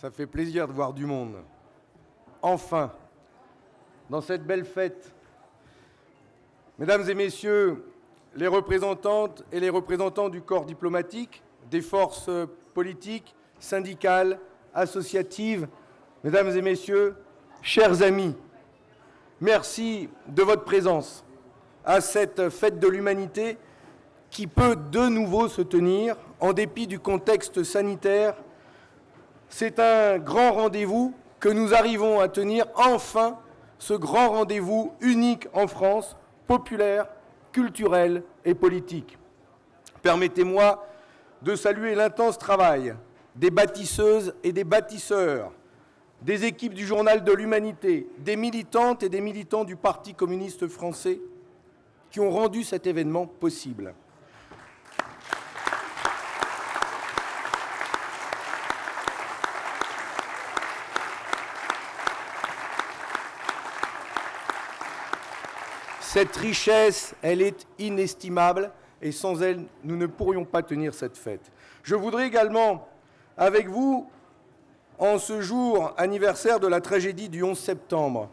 Ça fait plaisir de voir du monde. Enfin, dans cette belle fête, mesdames et messieurs, les représentantes et les représentants du corps diplomatique, des forces politiques, syndicales, associatives, mesdames et messieurs, chers amis, merci de votre présence à cette fête de l'humanité qui peut de nouveau se tenir en dépit du contexte sanitaire c'est un grand rendez-vous que nous arrivons à tenir enfin, ce grand rendez-vous unique en France, populaire, culturel et politique. Permettez-moi de saluer l'intense travail des bâtisseuses et des bâtisseurs, des équipes du Journal de l'Humanité, des militantes et des militants du Parti communiste français qui ont rendu cet événement possible. Cette richesse, elle est inestimable et sans elle, nous ne pourrions pas tenir cette fête. Je voudrais également, avec vous, en ce jour anniversaire de la tragédie du 11 septembre,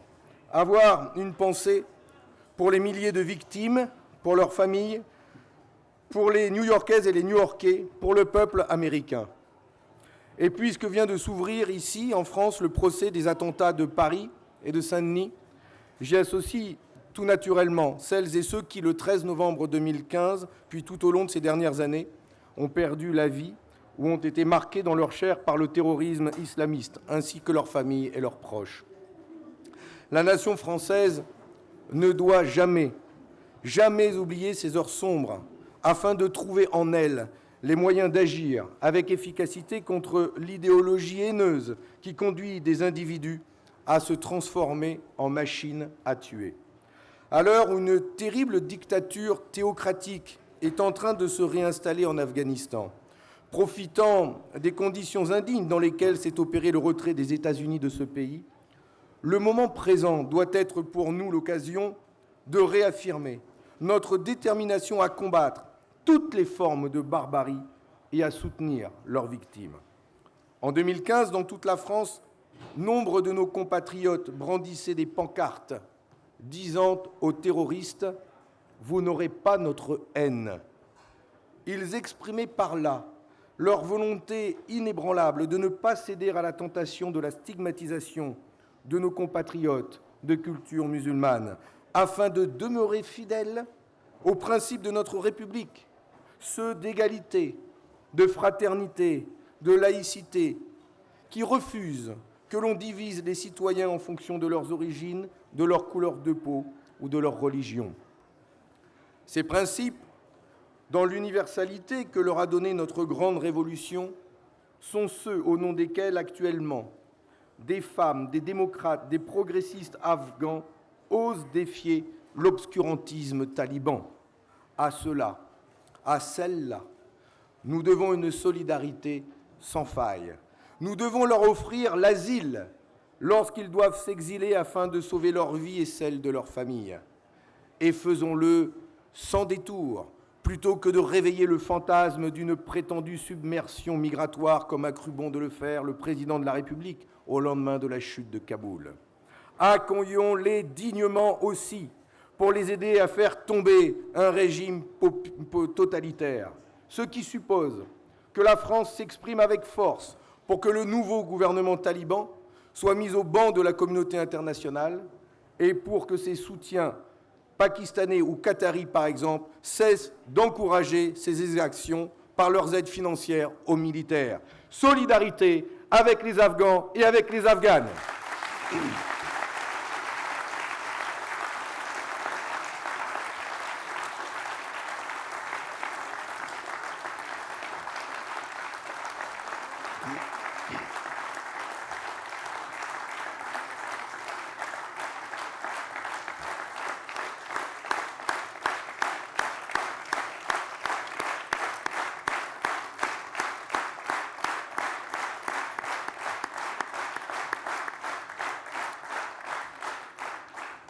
avoir une pensée pour les milliers de victimes, pour leurs familles, pour les New-Yorkaises et les New-Yorkais, pour le peuple américain. Et puisque vient de s'ouvrir ici, en France, le procès des attentats de Paris et de Saint-Denis, j'y associe tout naturellement celles et ceux qui, le 13 novembre 2015, puis tout au long de ces dernières années, ont perdu la vie ou ont été marqués dans leur chair par le terrorisme islamiste, ainsi que leurs familles et leurs proches. La nation française ne doit jamais, jamais oublier ces heures sombres, afin de trouver en elle les moyens d'agir avec efficacité contre l'idéologie haineuse qui conduit des individus à se transformer en machines à tuer. À l'heure où une terrible dictature théocratique est en train de se réinstaller en Afghanistan, profitant des conditions indignes dans lesquelles s'est opéré le retrait des États-Unis de ce pays, le moment présent doit être pour nous l'occasion de réaffirmer notre détermination à combattre toutes les formes de barbarie et à soutenir leurs victimes. En 2015, dans toute la France, nombre de nos compatriotes brandissaient des pancartes disant aux terroristes Vous n'aurez pas notre haine. Ils exprimaient par là leur volonté inébranlable de ne pas céder à la tentation de la stigmatisation de nos compatriotes de culture musulmane, afin de demeurer fidèles aux principes de notre République, ceux d'égalité, de fraternité, de laïcité, qui refusent que l'on divise les citoyens en fonction de leurs origines, de leur couleur de peau ou de leur religion. Ces principes, dans l'universalité que leur a donnée notre grande révolution, sont ceux au nom desquels actuellement des femmes, des démocrates, des progressistes afghans osent défier l'obscurantisme taliban. À cela, à celle-là, nous devons une solidarité sans faille. Nous devons leur offrir l'asile lorsqu'ils doivent s'exiler afin de sauver leur vie et celle de leur famille. Et faisons-le sans détour, plutôt que de réveiller le fantasme d'une prétendue submersion migratoire comme a cru bon de le faire le président de la République au lendemain de la chute de Kaboul. Accueillons-les dignement aussi pour les aider à faire tomber un régime totalitaire, ce qui suppose que la France s'exprime avec force pour que le nouveau gouvernement taliban soit mis au banc de la communauté internationale et pour que ses soutiens pakistanais ou qataris, par exemple, cessent d'encourager ces exactions par leurs aides financières aux militaires. Solidarité avec les Afghans et avec les Afghanes.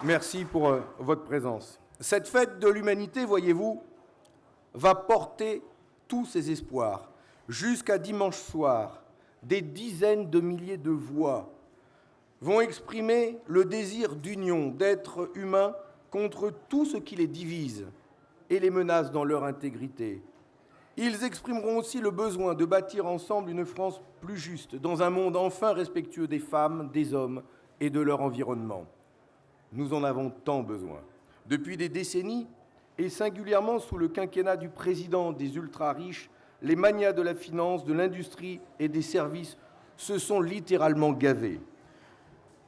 Merci pour euh, votre présence. Cette fête de l'humanité, voyez-vous, va porter tous ses espoirs jusqu'à dimanche soir, des dizaines de milliers de voix vont exprimer le désir d'union, d'être humain contre tout ce qui les divise et les menace dans leur intégrité. Ils exprimeront aussi le besoin de bâtir ensemble une France plus juste, dans un monde enfin respectueux des femmes, des hommes et de leur environnement. Nous en avons tant besoin. Depuis des décennies, et singulièrement sous le quinquennat du président des ultra-riches, les manias de la finance, de l'industrie et des services se sont littéralement gavés.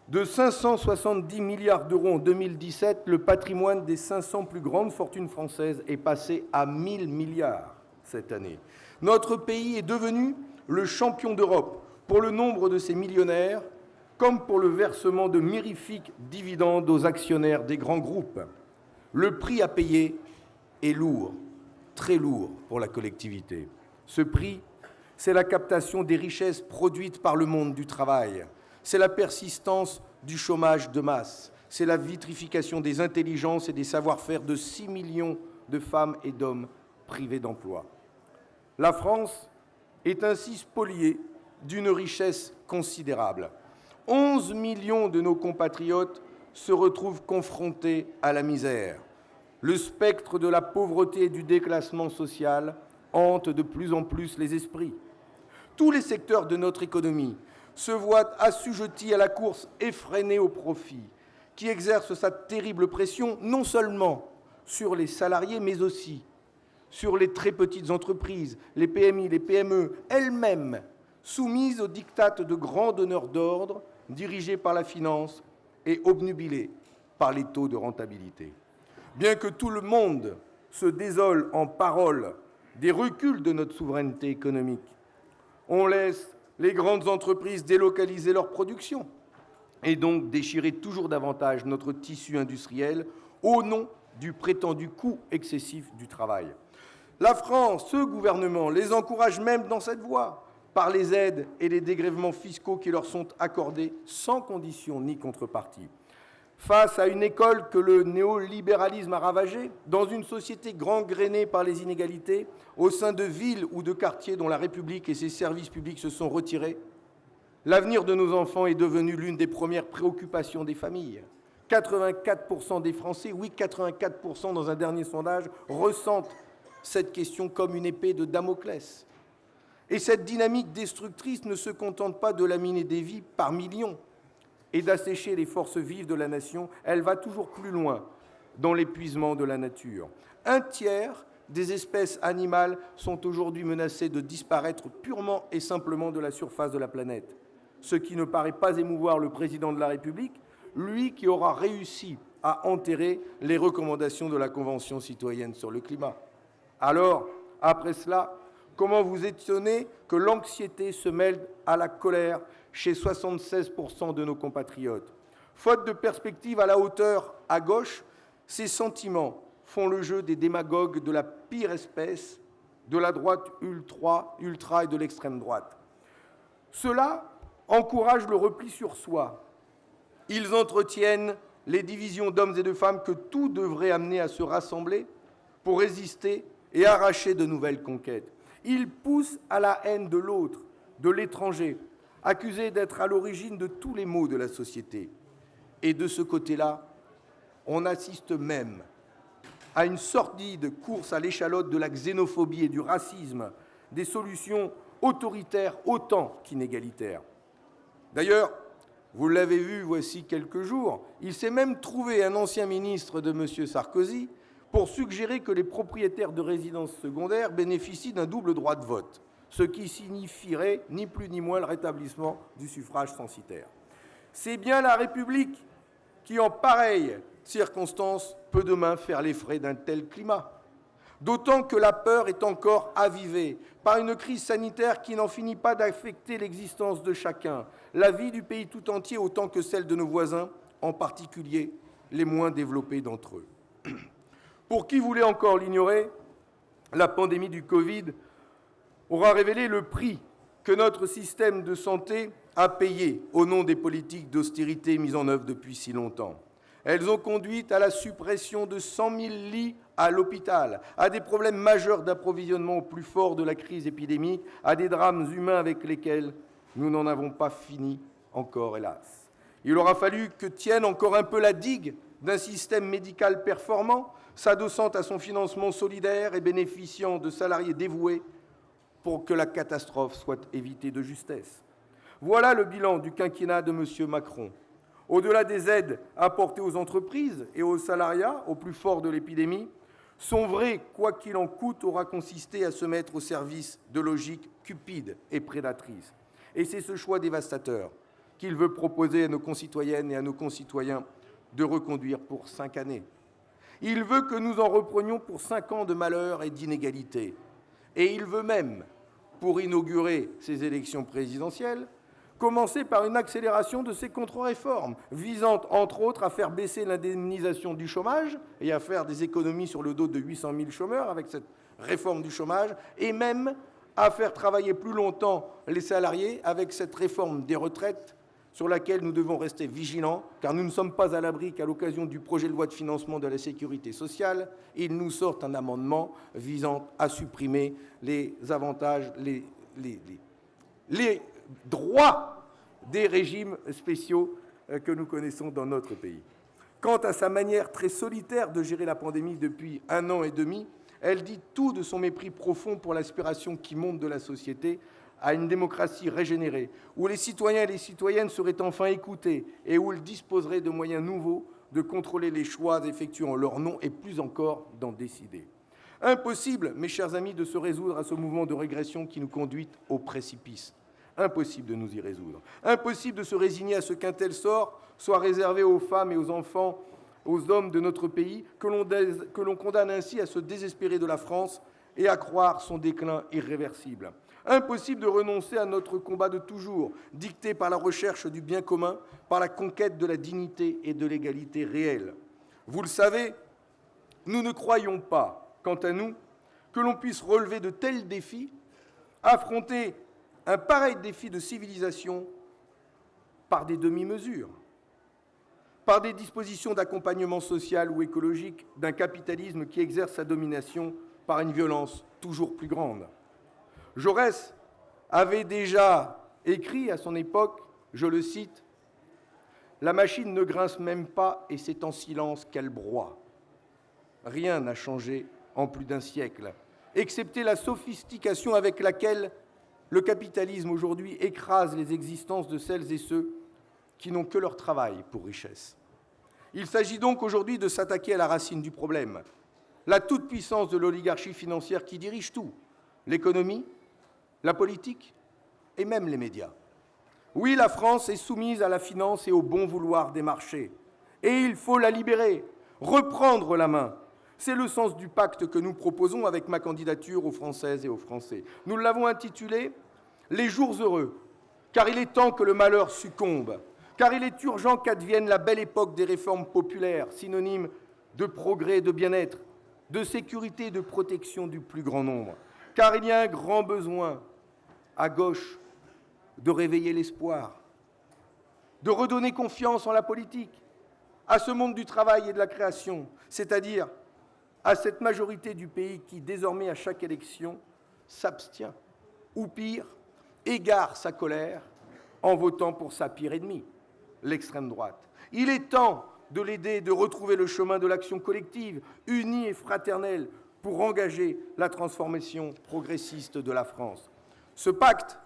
De 570 milliards d'euros en 2017, le patrimoine des 500 plus grandes fortunes françaises est passé à 1000 milliards cette année. Notre pays est devenu le champion d'Europe pour le nombre de ses millionnaires, comme pour le versement de mirifiques dividendes aux actionnaires des grands groupes. Le prix à payer est lourd, très lourd pour la collectivité. Ce prix, c'est la captation des richesses produites par le monde du travail, c'est la persistance du chômage de masse, c'est la vitrification des intelligences et des savoir-faire de 6 millions de femmes et d'hommes privés d'emploi. La France est ainsi spoliée d'une richesse considérable. 11 millions de nos compatriotes se retrouvent confrontés à la misère. Le spectre de la pauvreté et du déclassement social hante de plus en plus les esprits. Tous les secteurs de notre économie se voit assujetti à la course effrénée au profit, qui exerce sa terrible pression non seulement sur les salariés, mais aussi sur les très petites entreprises, les PMI, les PME, elles-mêmes soumises aux dictates de grands donneurs d'ordre, dirigés par la finance et obnubilés par les taux de rentabilité. Bien que tout le monde se désole en paroles des reculs de notre souveraineté économique, on laisse les grandes entreprises délocaliser leur production et donc déchirer toujours davantage notre tissu industriel au nom du prétendu coût excessif du travail. La France, ce gouvernement, les encourage même dans cette voie par les aides et les dégrèvements fiscaux qui leur sont accordés sans condition ni contrepartie face à une école que le néolibéralisme a ravagée, dans une société gangrénée par les inégalités, au sein de villes ou de quartiers dont la République et ses services publics se sont retirés, l'avenir de nos enfants est devenu l'une des premières préoccupations des familles. 84% des Français, oui 84% dans un dernier sondage, ressentent cette question comme une épée de Damoclès. Et cette dynamique destructrice ne se contente pas de laminer des vies par millions, et d'assécher les forces vives de la nation, elle va toujours plus loin dans l'épuisement de la nature. Un tiers des espèces animales sont aujourd'hui menacées de disparaître purement et simplement de la surface de la planète, ce qui ne paraît pas émouvoir le président de la République, lui qui aura réussi à enterrer les recommandations de la Convention citoyenne sur le climat. Alors, après cela, comment vous étonner que l'anxiété se mêle à la colère chez 76% de nos compatriotes? Faute de perspective à la hauteur à gauche, ces sentiments font le jeu des démagogues de la pire espèce, de la droite ultra, ultra et de l'extrême droite. Cela encourage le repli sur soi. Ils entretiennent les divisions d'hommes et de femmes que tout devrait amener à se rassembler pour résister et arracher de nouvelles conquêtes. Ils poussent à la haine de l'autre, de l'étranger, accusé d'être à l'origine de tous les maux de la société. Et de ce côté-là, on assiste même à une sordide course à l'échalote de la xénophobie et du racisme, des solutions autoritaires autant qu'inégalitaires. D'ailleurs, vous l'avez vu voici quelques jours, il s'est même trouvé un ancien ministre de M. Sarkozy pour suggérer que les propriétaires de résidences secondaires bénéficient d'un double droit de vote ce qui signifierait ni plus ni moins le rétablissement du suffrage censitaire. C'est bien la République qui, en pareille circonstance, peut demain faire les frais d'un tel climat. D'autant que la peur est encore avivée par une crise sanitaire qui n'en finit pas d'affecter l'existence de chacun, la vie du pays tout entier autant que celle de nos voisins, en particulier les moins développés d'entre eux. Pour qui voulait encore l'ignorer, la pandémie du Covid aura révélé le prix que notre système de santé a payé au nom des politiques d'austérité mises en œuvre depuis si longtemps. Elles ont conduit à la suppression de 100 000 lits à l'hôpital, à des problèmes majeurs d'approvisionnement au plus fort de la crise épidémique, à des drames humains avec lesquels Nous n'en avons pas fini encore, hélas. Il aura fallu que tienne encore un peu la digue d'un système médical performant, s'adossant à son financement solidaire et bénéficiant de salariés dévoués pour que la catastrophe soit évitée de justesse. Voilà le bilan du quinquennat de M. Macron. Au-delà des aides apportées aux entreprises et aux salariats au plus fort de l'épidémie, son vrai quoi qu'il en coûte aura consisté à se mettre au service de logiques cupides et prédatrices. Et c'est ce choix dévastateur qu'il veut proposer à nos concitoyennes et à nos concitoyens de reconduire pour cinq années. Il veut que nous en reprenions pour cinq ans de malheur et d'inégalité. Et il veut même, pour inaugurer ces élections présidentielles, commencer par une accélération de ces contre-réformes, visant entre autres à faire baisser l'indemnisation du chômage et à faire des économies sur le dos de 800 000 chômeurs avec cette réforme du chômage, et même à faire travailler plus longtemps les salariés avec cette réforme des retraites sur laquelle nous devons rester vigilants, car nous ne sommes pas à l'abri qu'à l'occasion du projet de loi de financement de la sécurité sociale, il nous sorte un amendement visant à supprimer les avantages, les, les, droits des régimes spéciaux euh, que nous connaissons dans notre pays. Quant à sa manière très solitaire de gérer la pandémie depuis un an et demi, elle dit tout de son mépris profond pour l'aspiration qui monte de la société à une démocratie régénérée, où les citoyens et les citoyennes seraient enfin écoutés et où ils disposeraient de moyens nouveaux de contrôler les choix effectués en leur nom et plus encore d'en décider. Impossible, mes chers amis, de se résoudre à ce mouvement de régression qui nous conduit au précipice. Impossible de nous y résoudre. Impossible de se résigner à ce qu'un tel sort soit réservé aux femmes et aux enfants, aux hommes de notre pays, que l'on condamne ainsi à se désespérer de la France et à croire son déclin irréversible. Impossible de renoncer à notre combat de toujours, dicté par la recherche du bien commun, par la conquête de la dignité et de l'égalité réelle. Vous le savez, nous ne croyons pas, quant à nous, que l'on puisse relever de tels défis, affronter un pareil défi de civilisation par des demi-mesures, par des dispositions d'accompagnement social ou écologique d'un capitalisme qui exerce sa domination par une violence toujours plus grande. Jaurès avait déjà écrit à son époque, je le cite, La machine ne grince même pas et c'est en silence qu'elle broie. Rien n'a changé en plus d'un siècle, excepté la sophistication avec laquelle le capitalisme aujourd'hui écrase les existences de celles et ceux qui n'ont que leur travail pour richesse. Il s'agit donc aujourd'hui de s'attaquer à la racine du problème, la toute-puissance de l'oligarchie financière qui dirige tout, l'économie, la politique et même les médias. Oui, la France est soumise à la finance et au bon vouloir des marchés. Et il faut la libérer, reprendre la main. C'est le sens du pacte que nous proposons avec ma candidature aux Françaises et aux Français. Nous l'avons intitulé Les jours heureux, car il est temps que le malheur succombe, car il est urgent qu'advienne la belle époque des réformes populaires, synonyme de progrès de bien-être, de sécurité et de protection du plus grand nombre car il y a un grand besoin à gauche de réveiller l'espoir, de redonner confiance en la politique, à ce monde du travail et de la création, c'est-à-dire à cette majorité du pays qui, désormais, à chaque élection, s'abstient, ou pire, égare sa colère en votant pour sa pire ennemie, l'extrême droite. Il est temps de l'aider de retrouver le chemin de l'action collective, unie et fraternelle, pour engager la transformation progressiste de la France. Ce pacte,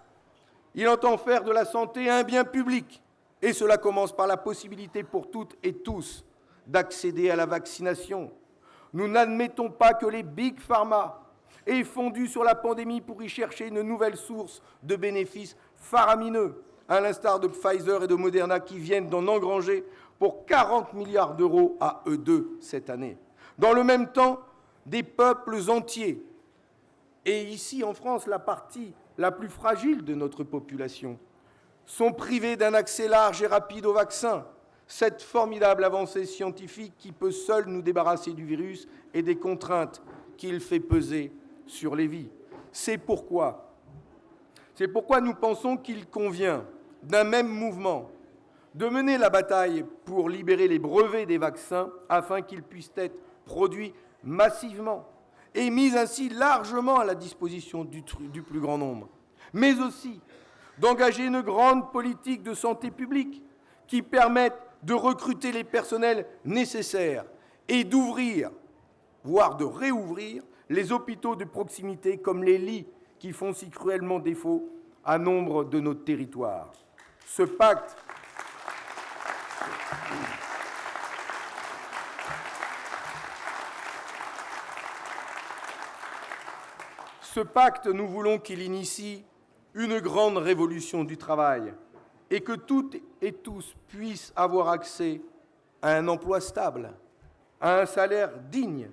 il entend faire de la santé un bien public, et cela commence par la possibilité pour toutes et tous d'accéder à la vaccination. Nous n'admettons pas que les big pharma aient fondu sur la pandémie pour y chercher une nouvelle source de bénéfices faramineux, à l'instar de Pfizer et de Moderna qui viennent d'en engranger pour 40 milliards d'euros à eux deux cette année. Dans le même temps, des peuples entiers. Et ici, en France, la partie la plus fragile de notre population sont privés d'un accès large et rapide au vaccin, cette formidable avancée scientifique qui peut seule nous débarrasser du virus et des contraintes qu'il fait peser sur les vies. C'est pourquoi, c'est pourquoi nous pensons qu'il convient d'un même mouvement de mener la bataille pour libérer les brevets des vaccins afin qu'ils puissent être produits massivement et mise ainsi largement à la disposition du, du plus grand nombre, mais aussi d'engager une grande politique de santé publique qui permette de recruter les personnels nécessaires et d'ouvrir, voire de réouvrir, les hôpitaux de proximité comme les lits qui font si cruellement défaut à nombre de nos territoires. Ce pacte Ce pacte, nous voulons qu'il initie une grande révolution du travail et que toutes et tous puissent avoir accès à un emploi stable, à un salaire digne,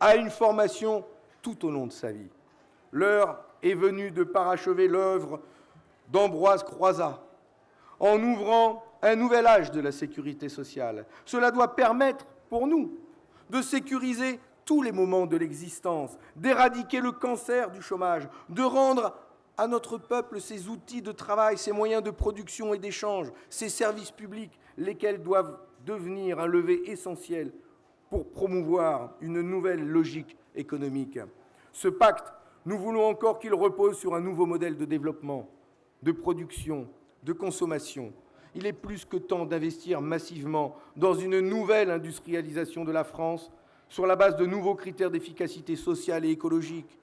à une formation tout au long de sa vie. L'heure est venue de parachever l'œuvre d'Ambroise Croizat en ouvrant un nouvel âge de la sécurité sociale. Cela doit permettre pour nous de sécuriser tous les moments de l'existence, d'éradiquer le cancer du chômage, de rendre à notre peuple ses outils de travail, ses moyens de production et d'échange, ses services publics, lesquels doivent devenir un levier essentiel pour promouvoir une nouvelle logique économique. Ce pacte, nous voulons encore qu'il repose sur un nouveau modèle de développement, de production, de consommation. Il est plus que temps d'investir massivement dans une nouvelle industrialisation de la France sur la base de nouveaux critères d'efficacité sociale et écologique,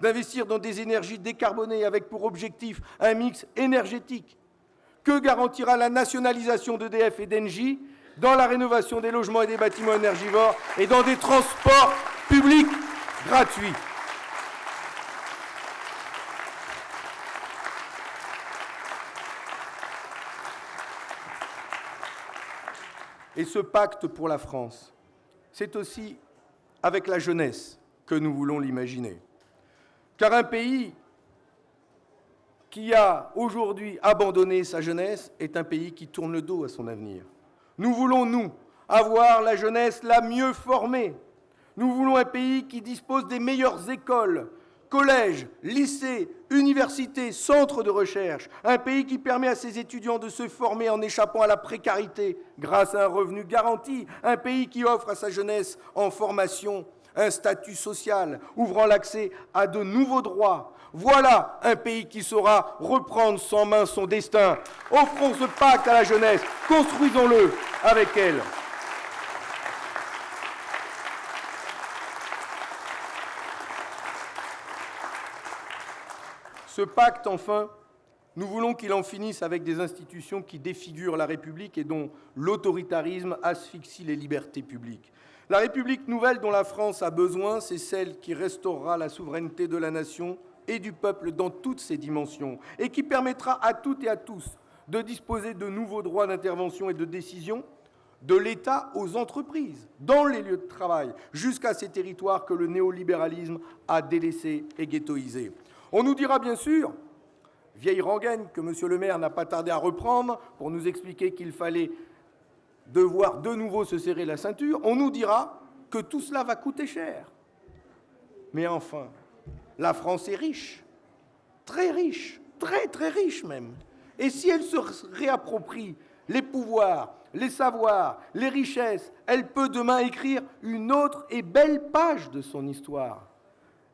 d'investir dans des énergies décarbonées avec pour objectif un mix énergétique. Que garantira la nationalisation d'EDF et d'Engie dans la rénovation des logements et des bâtiments énergivores et dans des transports publics gratuits? Et ce pacte pour la France, c'est aussi avec la jeunesse que nous voulons l'imaginer. Car un pays qui a aujourd'hui abandonné sa jeunesse est un pays qui tourne le dos à son avenir. Nous voulons, nous, avoir la jeunesse la mieux formée. Nous voulons un pays qui dispose des meilleures écoles, collèges, lycées, universités, centres de recherche, un pays qui permet à ses étudiants de se former en échappant à la précarité grâce à un revenu garanti, un pays qui offre à sa jeunesse en formation un statut social, ouvrant l'accès à de nouveaux droits. Voilà un pays qui saura reprendre sans main son destin. Offrons ce pacte à la jeunesse, construisons-le avec elle. Ce pacte, enfin, nous voulons qu'il en finisse avec des institutions qui défigurent la République et dont l'autoritarisme asphyxie les libertés publiques. La République nouvelle dont la France a besoin, c'est celle qui restaurera la souveraineté de la nation et du peuple dans toutes ses dimensions et qui permettra à toutes et à tous de disposer de nouveaux droits d'intervention et de décision de l'État aux entreprises, dans les lieux de travail, jusqu'à ces territoires que le néolibéralisme a délaissés et ghettoisés. On nous dira bien sûr, vieille rengaine que M. le maire n'a pas tardé à reprendre pour nous expliquer qu'il fallait devoir de nouveau se serrer la ceinture, on nous dira que tout cela va coûter cher. Mais enfin, la France est riche, très riche, très très riche même. Et si elle se réapproprie les pouvoirs, les savoirs, les richesses, elle peut demain écrire une autre et belle page de son histoire.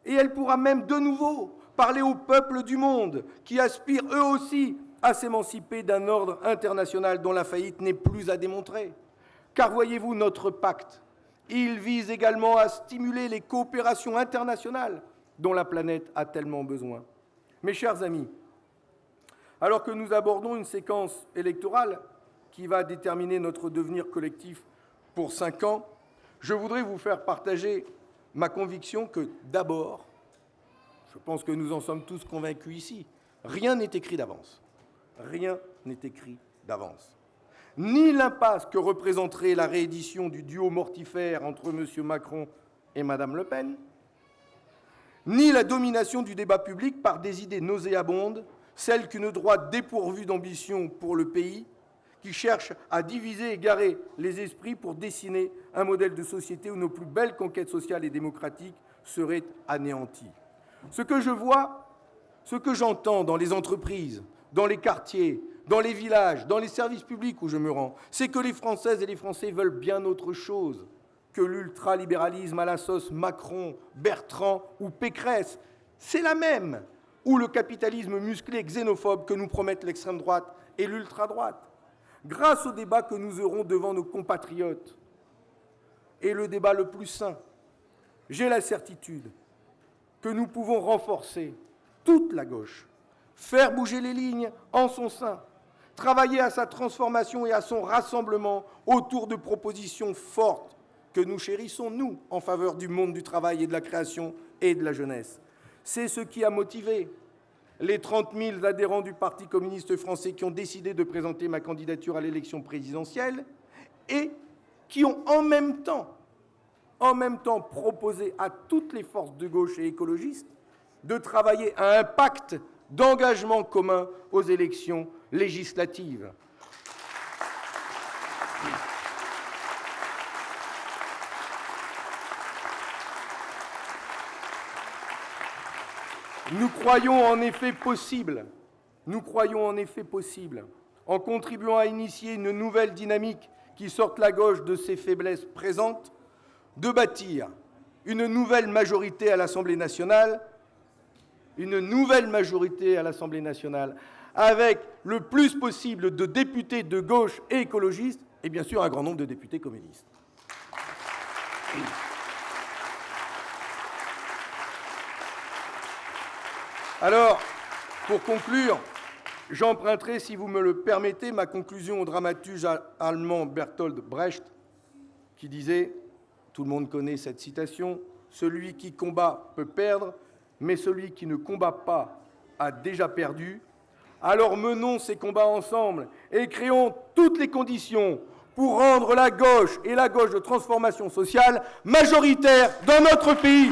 Et elle pourra même de nouveau parler aux peuples du monde qui aspirent eux aussi à s'émanciper d'un ordre international dont la faillite n'est plus à démontrer. Car voyez-vous, notre pacte, il vise également à stimuler les coopérations internationales dont la planète a tellement besoin. Mes chers amis, alors que nous abordons une séquence électorale qui va déterminer notre devenir collectif pour cinq ans, je voudrais vous faire partager ma conviction que d'abord, je pense que nous en sommes tous convaincus ici. Rien n'est écrit d'avance. Rien n'est écrit d'avance. Ni l'impasse que représenterait la réédition du duo mortifère entre M. Macron et Mme Le Pen, ni la domination du débat public par des idées nauséabondes, celles qu'une droite dépourvue d'ambition pour le pays, qui cherche à diviser et égarer les esprits pour dessiner un modèle de société où nos plus belles conquêtes sociales et démocratiques seraient anéanties. Ce que je vois, ce que j'entends dans les entreprises, dans les quartiers, dans les villages, dans les services publics où je me rends, c'est que les Françaises et les Français veulent bien autre chose que l'ultralibéralisme à la sauce Macron, Bertrand ou Pécresse. C'est la même. ou le capitalisme musclé xénophobe que nous promettent l'extrême droite et l'ultra-droite. Grâce au débat que nous aurons devant nos compatriotes, et le débat le plus sain, j'ai la certitude que nous pouvons renforcer toute la gauche, faire bouger les lignes en son sein, travailler à sa transformation et à son rassemblement autour de propositions fortes que nous chérissons, nous, en faveur du monde du travail et de la création et de la jeunesse. C'est ce qui a motivé les 30 000 adhérents du Parti communiste français qui ont décidé de présenter ma candidature à l'élection présidentielle et qui ont en même temps, proposé à toutes les forces de gauche et écologistes de travailler à un pacte d'engagement commun aux élections législatives. Nous croyons en effet possible, nous croyons en effet possible, en contribuant à initier une nouvelle dynamique qui sorte la gauche de ses faiblesses présentes, de bâtir une nouvelle majorité à l'Assemblée nationale, une nouvelle majorité à l'Assemblée nationale, avec le plus possible de députés de gauche et écologistes, et bien sûr un grand nombre de députés communistes. Alors, pour conclure, j'emprunterai, si vous me le permettez, ma conclusion au dramaturge allemand Bertolt Brecht, qui disait, tout le monde connaît cette citation, « Celui qui combat peut perdre, mais celui qui ne combat pas a déjà perdu. Alors menons ces combats ensemble et créons toutes les conditions pour rendre la gauche et la gauche de transformation sociale majoritaires dans notre pays.